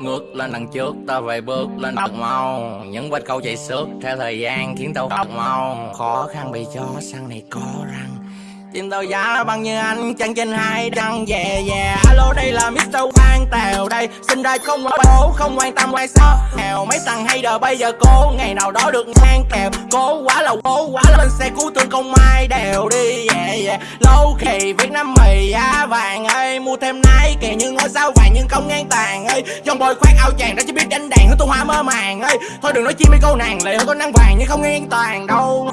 Ngước lên đằng trước ta về bước lên thật mau Những vết câu chạy xước theo thời gian khiến tao thật mau Khó khăn bị chó săn này có răng. Tim tao giá bằng như anh chân trên hai đăng về về Alo đây là Mr. Quang Tèo đây. Sinh ra không có bố không quan tâm quan sao Nghèo mấy thằng hay đờ bây giờ cố Ngày nào đó được ngang kèo. Cố quá là cố quá là lên xe cứu thương công mai đều đi. Yeah, yeah. Lâu kỳ Việt Nam mì giá vàng ơi. Thêm nái kìa như ngôi sao vàng nhưng không ngang tàn ơi Dòng bồi khoác áo chàng đã chỉ biết đánh đàn, hứa tôi hoa mơ màng ơi Thôi đừng nói chi mấy câu nàng lệ hơn có nắng vàng nhưng không ngang toàn đâu.